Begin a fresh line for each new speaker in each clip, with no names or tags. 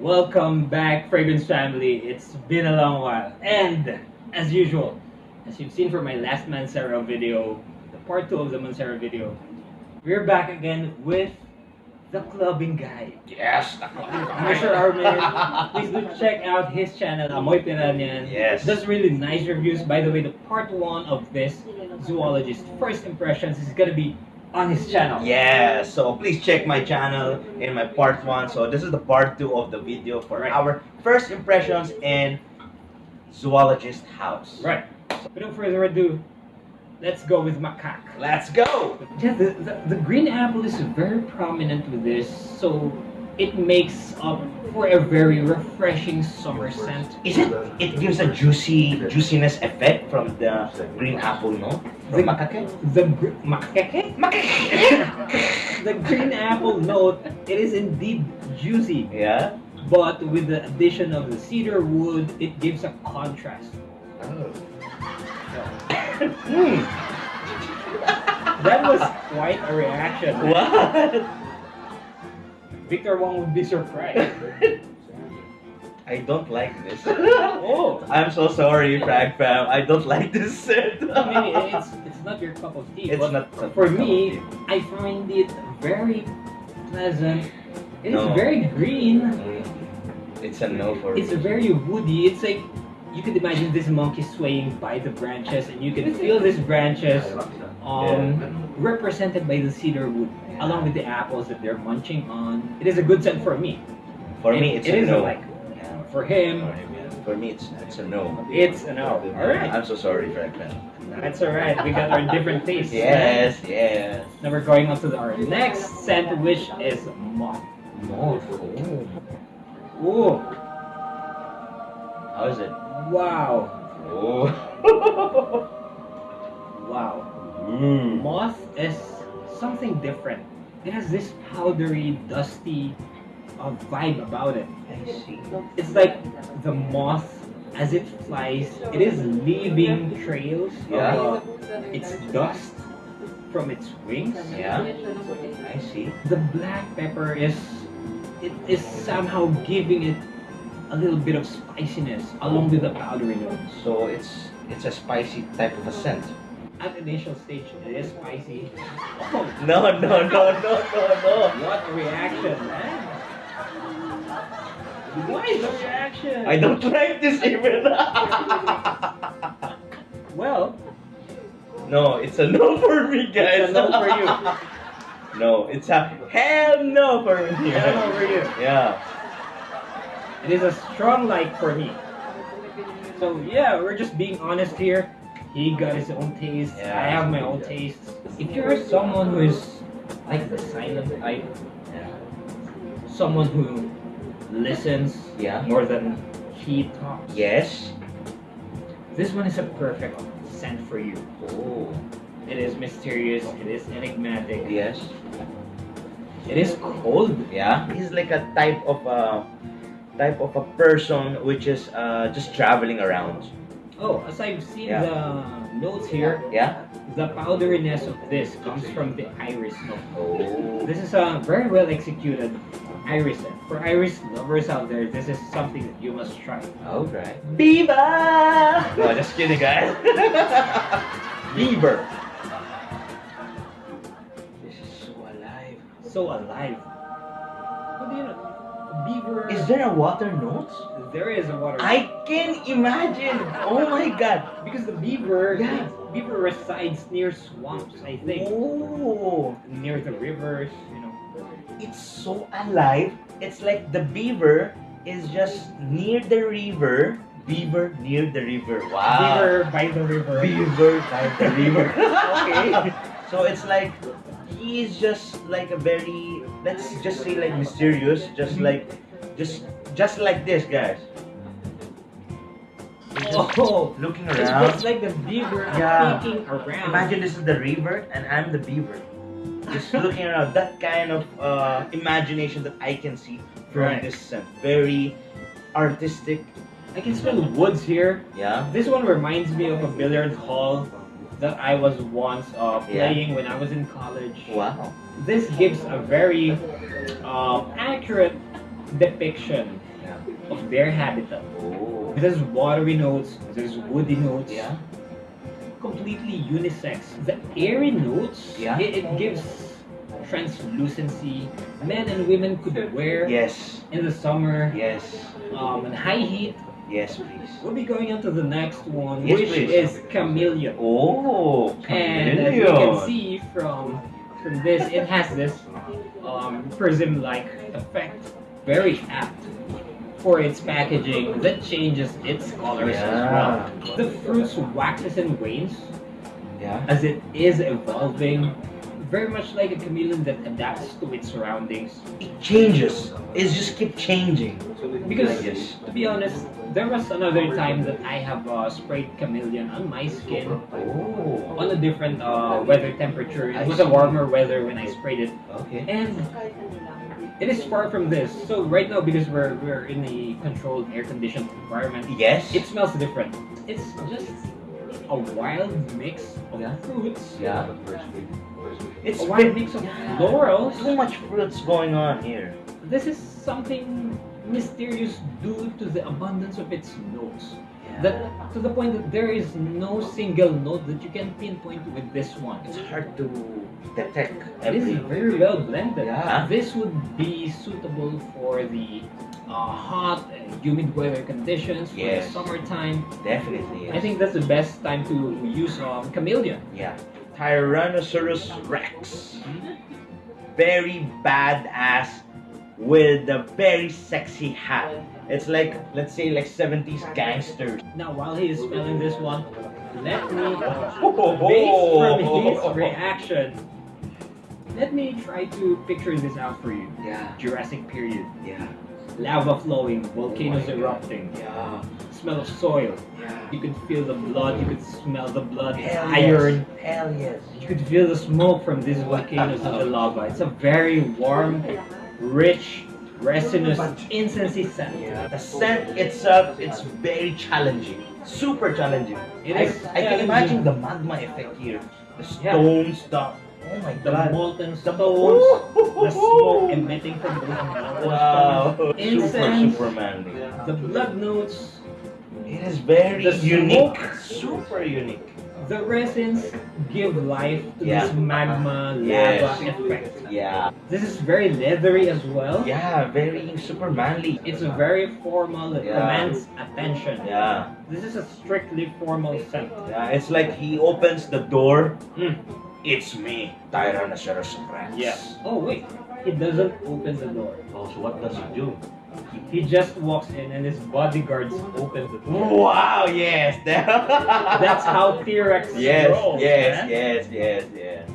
Welcome back, Fragrance family. It's been a long while. And, as usual, as you've seen from my last Mancera video, the part 2 of the Mancera video, we're back again with the clubbing guy.
Yes!
Mr. Armin, please do check out his channel, Amoy Piranyan.
Yes.
Does really nice reviews. By the way, the part 1 of this zoologist first impressions is gonna be on his channel.
Yeah, so please check my channel in my part one. So this is the part two of the video for
Right.
our first impressions in zoologist house.
Right. So, without further ado, let's go with macaque.
Let's go.
Yeah, the, the, the green apple is very prominent with this, so it makes up for a very refreshing summer scent.
Is it? It gives a juicy juiciness effect from the green apple, no? From
The-
macaque.
The gr- macaque?
Macaque.
The green apple note, it is indeed juicy,
yeah.
but with the addition of the cedar wood, it gives a contrast. Mm. That was quite a reaction.
What?
Victor Wong would be surprised.
I don't like this.
Oh,
I'm so sorry, Frag fam. I don't like this scent.
I mean, it's it's not your cup of tea.
It's
but
not
For me, I find it very pleasant. It is
No.
very green.
Mm, It's a no for
It's
me.
very woody. It's like you could imagine this monkey swaying by the branches, and you can feel these branches um, represented by the cedar wood, along with the apples that they're munching on. It is a good scent for me.
For me, it's
it
a
is
no.
like for him.
For me, it's it's a no.
It's a no. All right.
I'm so sorry, Frank. man.
That's all right. We got our different tastes. right?
Yes, yes.
Now we're going on to the- our next scent, which is moth.
Moth.
Ooh,
How is it?
wow,
Oh.
wow.
Mm.
Moth is something different. It has this powdery, dusty uh, vibe about it.
I see.
It's like the moth, as it flies, it is leaving trails
Yeah.
of uh, its dust from its wings.
Yeah. I see.
The black pepper is, it is somehow giving it a little bit of spiciness along with the powdery notes.
So it's it's a spicy type of a scent.
At the initial stage, it is spicy. Oh,
No, no, no, no, no, no.
what a reaction, man! What is the reaction?
I don't like this even.
Well,
no, it's a no for me, guys.
It's a no for you.
no, it's a hell no for me.
hell over you.
Yeah.
It is a strong like for me. So yeah, we're just being honest here. He got his own taste.
Yeah.
I have my own taste. If you're someone who is like the silent type,
Yeah.
someone who listens
Yeah.
more than he talks,
Yes.
this one is a perfect scent for you.
Oh.
It is mysterious. It is enigmatic.
Yes.
It is cold.
Yeah. He's like a type of a type of a person which is uh, just traveling around.
Oh, as I've seen
Yeah.
the notes here,
Yeah.
the powderiness of this comes from the iris note.
Oh.
This is a very well executed iris. For iris lovers out there, this is something that you must try.
Alright. Beaver! No, oh, just kidding, guys. Beaver. This is so alive.
So alive. What do you know? Beaver.
Is there a water note?
There is a water.
I can imagine. Oh my god.
because the beaver,
Yeah.
beaver resides near swamps. I think
Oh,
near the rivers. You know.
it's so alive. It's like the beaver is just near the river. Beaver near the river. Wow.
Beaver by the river.
Beaver by the river.
Okay.
So it's like he is just like a very let's just say like mysterious, just like just just like this guys.
Oh,
looking
it's
around.
just like the beaver
Yeah.
peeking around.
Imagine this is the river and I'm the beaver. Just looking around. That kind of uh, imagination that I can see from
Right.
this scent. Very artistic.
I can smell woods here.
Yeah.
This one reminds me of a billiard hall that I was once uh,
Yeah.
playing when I was in college.
Wow.
This gives a very um, accurate depiction
Yeah.
of their habitat.
Oh.
There's watery notes, there's woody notes,
Yeah.
completely unisex. The airy notes,
Yeah.
it, it gives translucency. Men and women could wear
Yes.
in the summer,
Yes.
um, in high heat.
Yes, please.
We'll be going on to the next one,
Yes,
which
please.
is chameleon.
Oh,
And as you can see from from this, it has this um, prism-like effect. Very apt for its packaging that changes its colors as well. The fruits waxes and wanes
Yeah.
as it is evolving. Very much like a chameleon that adapts to its surroundings.
It changes. It just keep changing.
Because to be honest, there was another time that I have uh, sprayed chameleon on my skin
Oh.
on a different uh, weather temperature. It was a warmer weather when I sprayed it,
Okay.
and it is far from this. So right now, because we're we're in a controlled, air-conditioned environment,
Yes.
it smells different. It's just a wild mix of
Yeah.
fruits.
Yeah. It's
A wild mix of
yeah.
florals.
Too much fruits going on here.
This is something mysterious due to the abundance of its notes. That to the point that there is no single note that you can pinpoint with this one.
It's hard to detect
It is very well blended.
Yeah.
This would be suitable for the uh, hot and humid weather conditions for
Yes.
the summertime.
Definitely. Yes.
I think that's the best time to use um, chameleon.
Yeah. Tyrannosaurus Rex. Very badass with a very sexy hat. It's like, let's say, like 70s gangsters.
Now, while he is spelling this one, let me,
Oh,
based from his reaction, let me try to picture this out for you.
Yeah,
Jurassic period,
yeah,
lava flowing, volcanoes oh erupting,
yeah,
smell of soil.
yeah.
You could feel the blood, you could smell the blood,
Hell
iron.
Yes. Hell yes.
You could feel the smoke from these volcanoes and the lava. It's a very warm, rich, resinous, incensey scent.
Yeah. The scent itself, it's very challenging. Super challenging.
It
I, I can imagine the magma effect here. The
Yeah.
stones, the oh my
The
god.
molten stones, the smoke emitting from the
Wow.
stones.
Super,
Incense.
super manly.
The blood notes,
It is very
The
unique.
smoke.
Super unique.
The resins give life to
Yeah.
this magma lava
Yes.
effect.
Yeah.
This is very leathery as well.
Yeah, very super manly.
It's a very formal, it
Yeah.
commands attention.
Yeah.
This is a strictly formal scent.
Yeah, it's like he opens the door.
Mm.
It's me, Tyrannosaurus Rex.
Yeah. Oh wait, he doesn't open the door.
Oh, so what does he do?
He just walks in and his bodyguards open the door.
Wow, yes.
That's how T-Rex
Yes,
rolls.
yes,
man.
yes, yes, yes.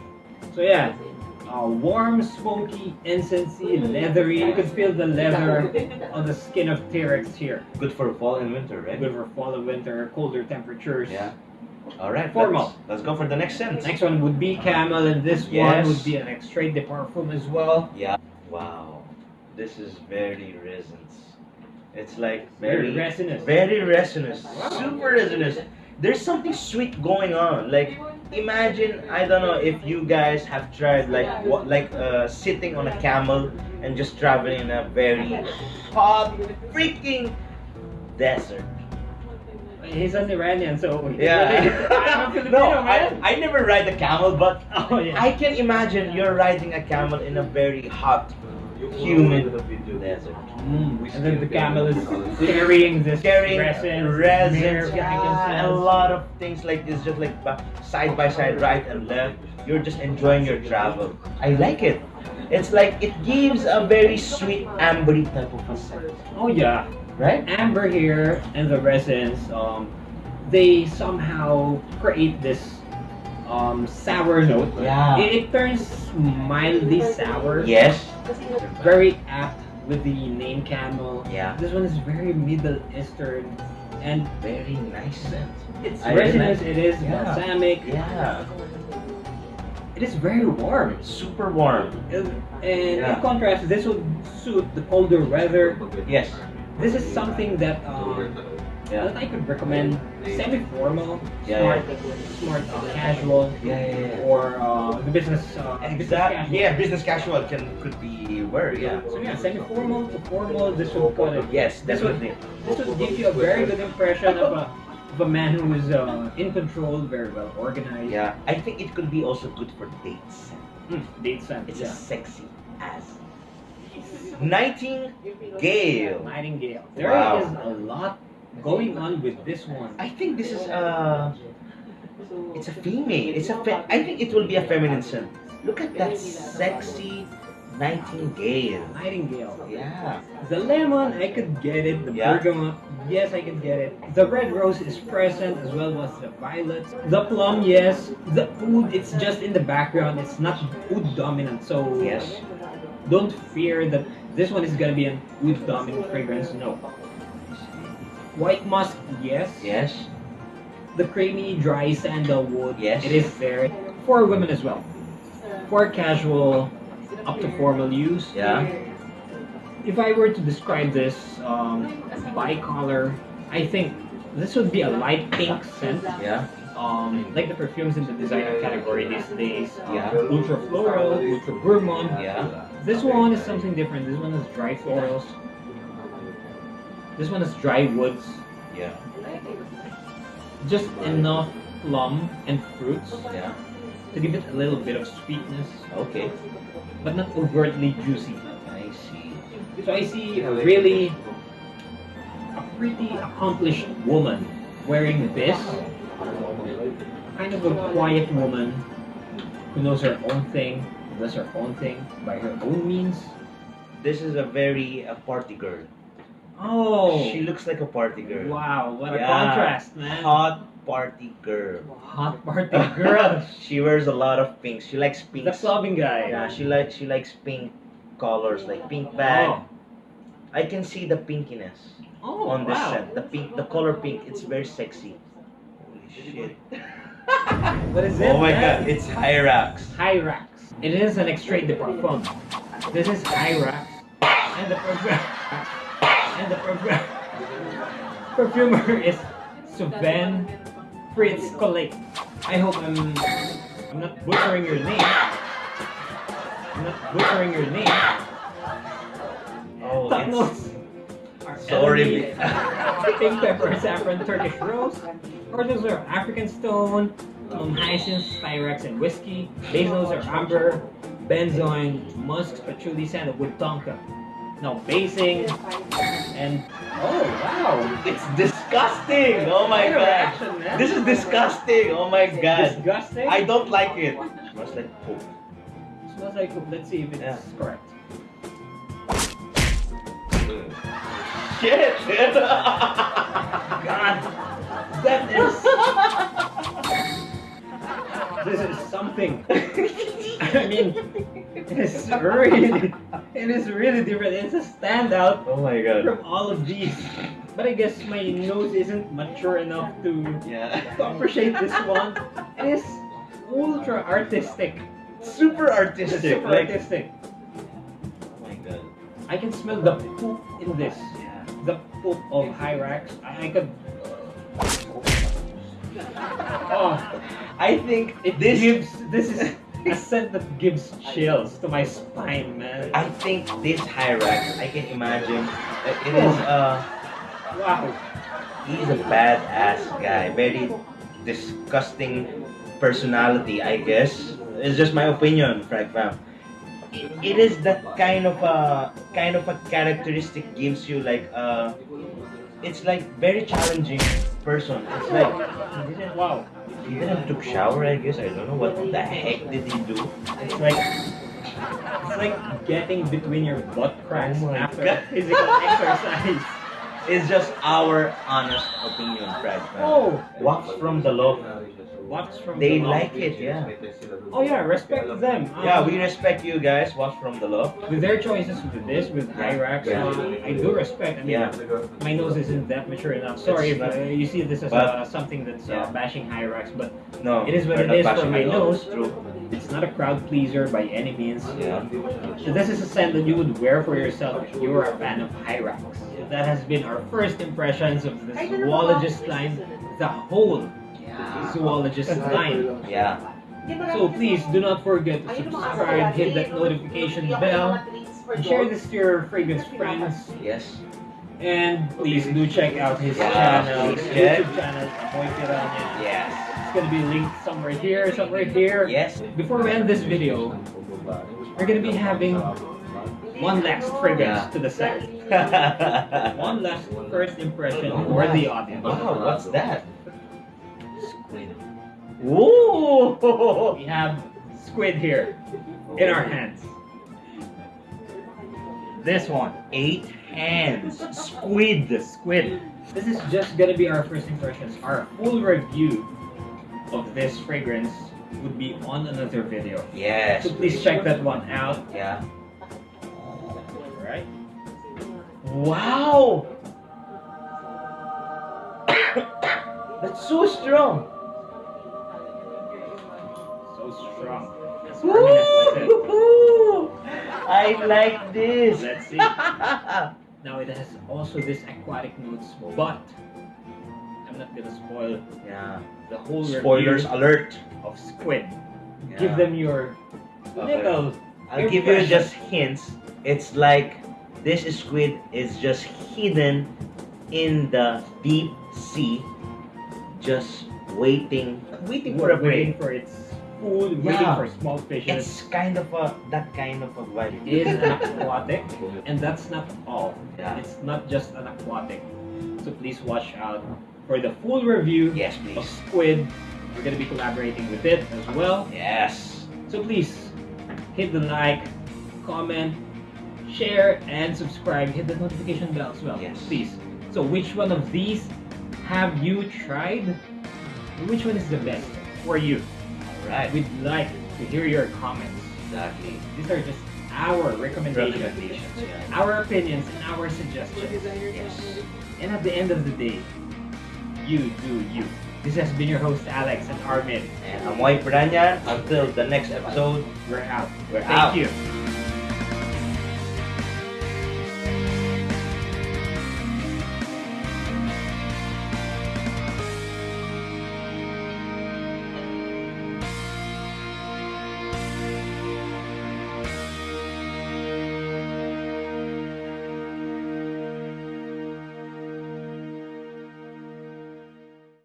So yeah, uh, warm, smoky, incensey, leathery. You can feel the leather on the skin of T-Rex here.
Good for fall and winter, right?
Good for fall and winter, colder temperatures.
Yeah. All right.
Formal.
Let's, let's go for the next scent.
Next one would be camel, and this
Yes.
one would be an extrait de parfum as well.
Yeah. Wow. This is very resins. It's like
Very
very
resinous.
Very resinous.
Wow.
Super resinous. There's something sweet going on. Like imagine I don't know if you guys have tried like what like uh, sitting on a camel and just traveling in a very hot freaking desert.
He's an Iranian, so
Yeah.
I'm a Filipino,
no, I,
man.
I never ride a camel, but
Oh yeah.
I can imagine you're riding a camel in a very hot, humid desert.
Mm, and then the camel is carrying this
carrying
resin,
resins,
myrrh
yeah, a lot of things like this, just like side by side, right and left. You're just enjoying your travel. I like it. It's like it gives a very sweet ambery type of a scent,
Oh yeah.
right?
Amber here and the resins, um, they somehow create this um, sour note.
Yeah.
It, it turns mildly sour.
Yes.
Very apt with the name camel.
Yeah.
This one is very Middle Eastern and
Very nice scent.
it's
I really
resinous.
like-
It is
Yeah.
balsamic.
Yeah.
It is very warm.
Super warm.
And and
Yeah.
in contrast, this would suit the colder weather.
Yes.
This is something that um,
Yeah.
that I could recommend semi-formal,
Yeah,
smart, smart uh, casual,
Yeah, yeah, yeah.
or uh, the business. Uh, business
Exactly.
casual.
Yeah, business casual can could be where, yeah.
So yeah, semi-formal to formal. This would kind of
Yes,
This would- this would give you a very good impression of a of a man who is uh, in control, very well organized.
Yeah, I think it could be also good for dates.
Mm, date sense.
It's
yeah.
a sexy ass. Nightingale.
Nightingale. There
Wow.
is a lot going on with this one.
I think this is uh it's a female. It's a fe- I think it will be a feminine scent. Look at that sexy nightingale.
Nightingale.
Yeah.
The lemon, I could get it. The
Yeah.
bergamot, yes, I could get it. The red rose is present as well as the violet. The plum, yes. The oud, it's just in the background. It's not oud dominant, so
Yes.
don't fear that this one is gonna be an oud dominant fragrance. No. White musk, yes.
Yes.
The creamy, dry sandalwood,
Yes.
it is there. For women as well. For casual, up to formal use.
Yeah.
If I were to describe this um, bicolor, I think this would be a light pink scent.
Yeah.
Um, like the perfumes in the designer category these days. Uh,
Yeah.
Ultra floral, ultra gourmand.
Yeah.
This one is something different. This one is dry florals. This one is dry woods.
Yeah.
Just enough plum and fruits
Yeah.
to give it a little bit of sweetness,
Okay.
but not overtly juicy.
I see.
So I see a really a pretty accomplished woman wearing this. Kind of a quiet woman who knows her own thing, does her own thing by her own means.
This is a very a party girl.
Oh,
She looks like a party girl.
wow, what a contrast, man.
Hot party girl.
Hot party girl.
she wears a lot of pinks. She likes
pink.
the
clubbing guy.
Yeah, she likes she likes pink colors, like pink oh. bag.
Oh,
I can see the pinkiness
oh
on this
wow.
set. The pink, the color pink. It's very sexy. Holy shit!
What is it?
oh my
man?
god, it's Hyrax.
Hyrax. It is an extrait de parfum. This is Hyrax. And the perfume. And the perfume. Perfumer is Sven Pritzkoleit. I hope I'm I'm not butchering your name. I'm not butchering your name.
Oh, it's sorry.
pink pepper, saffron, Turkish rose. Orders are African stone, um, hyacinth, styrax, and whiskey. Notes are amber, benzoin, musk, patchouli, sandalwood, tonka. Now basing and oh wow,
It's disgusting. Oh my god. This is disgusting. Oh my god.
disgusting.
I don't like it. Smells like poop.
smells like poop. Let's see if it's
Yeah.
correct.
Shit.
God, that is is something. I mean, it's really, it is really different. It's a standout
oh my god.
from all of these. But I guess my nose isn't mature enough to,
Yeah.
to appreciate this one. It is ultra artistic.
Super artistic.
super
like,
artistic.
Oh my god.
I can smell the poop in this.
Yeah.
The poop of Hyrax. I, I could. Oh,
I think
it
this
gives. This is a scent that gives chills to my spine, man.
I think this Hyrax, I can imagine it is uh
Wow.
he's a badass guy. Very disgusting personality, I guess. It's just my opinion, Frag Fam. It, it is that kind of a kind of a characteristic gives you like uh it's like very challenging person. It's like
Wow.
he didn't took shower, I guess. I don't know what the heck did he do.
It's like it's like getting between your butt cracks
Oh
after
God.
physical exercise.
It's just our honest opinion, Frag Fam.
Oh,
Wax from the loft.
what's from
They
the loft?
like it, yeah.
Oh yeah, respect them. Um,
Yeah, we respect you guys. Watch from the loft.
with their choices with this with Hyrax.
Yeah.
Uh, I do respect. I mean,
Yeah.
my nose isn't that mature enough. Sorry if
It's
uh, you see this as
but-
uh, something that's
Yeah.
uh, bashing Hyrax, but
No,
It is what
we're
it
not
is for
bashing
my
at all.
nose.
True.
it's not a crowd pleaser by any means.
Yeah.
So this is a scent that you would wear for yourself if you were a fan of Hyrax.
Yeah.
that has been our first impressions of the zoologist line, the whole
Yeah.
zoologist line.
Yeah.
So please do not forget to subscribe, hit that notification bell, and share this to your fragrance friends.
Yes.
And please do check out his
Yeah,
channel, his. YouTube channel, Amoy Piranha.
Yes.
It's gonna be linked somewhere here, somewhere here.
Yes.
Before we end this video, we're gonna be having one last fragrance
Yeah.
to the set. One last first impression for the audience.
Wow, what's that?
Squid.
Ooh.
We have squid here in our oh. hands. This one,
Eight hands. Squid.
The squid. This is just gonna be our first impressions. Our full review of this fragrance would be on another video.
Yes.
So please check that one out.
Yeah. Wow. That's so strong.
So strong. As Armin has said.
Woo! I like this.
Let's see. Now it has also this aquatic notes, but I'm not gonna spoil
yeah.
the whole
Spoilers alert.
of Squid.
Yeah.
Give them your
Okay.
little
I'll give you just hints. It's like this squid is just hidden in the deep sea, just waiting, waiting for a
waiting for its food,
Yeah.
waiting for small fishes.
It's kind of a that kind of a vibe.
It is an aquatic, and that's not all.
Yeah.
It's not just an aquatic. So please watch out for the full review
Yes,
of. Squid. We're gonna be collaborating with it as well.
Yes.
So please hit the like, comment, share, and subscribe. Hit the notification bell as well.
Yes.
Please. So which one of these have you tried? Which one is the best for you?
All right.
We'd like to hear your comments.
Exactly.
These are just our recommendations,
Recommendations. Yeah.
our opinions, and our suggestions.
Yes.
And at the end of the day, you do you. This has been your host Alex and Armin.
And Amoy Piranha. Until the next episode,
We're out.
we're
Thank
out.
you.